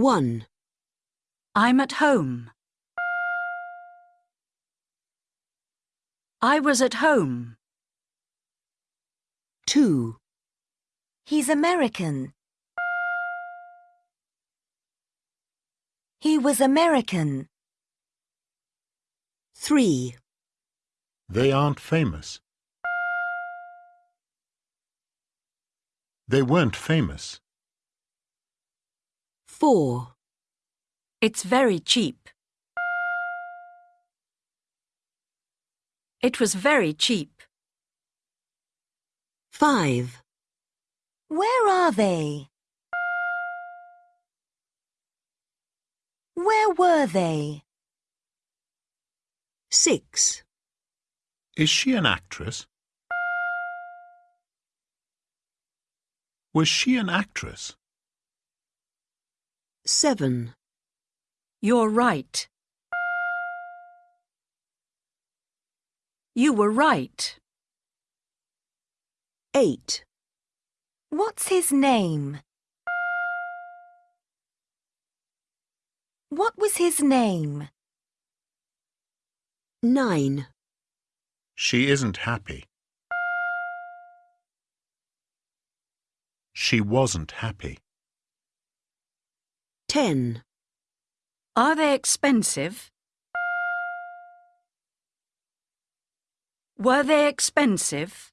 1, I'm at home. I was at home. 2, He's American. He was American. 3, They aren't famous. They weren't famous. 4, It's very cheap. It was very cheap. 5, Where are they? Where were they? 6, Is she an actress? Was she an actress? 7, You're right. You were right. 8, What's his name? What was his name? 9, She isn't happy. She wasn't happy. 10, Are they expensive? Were they expensive?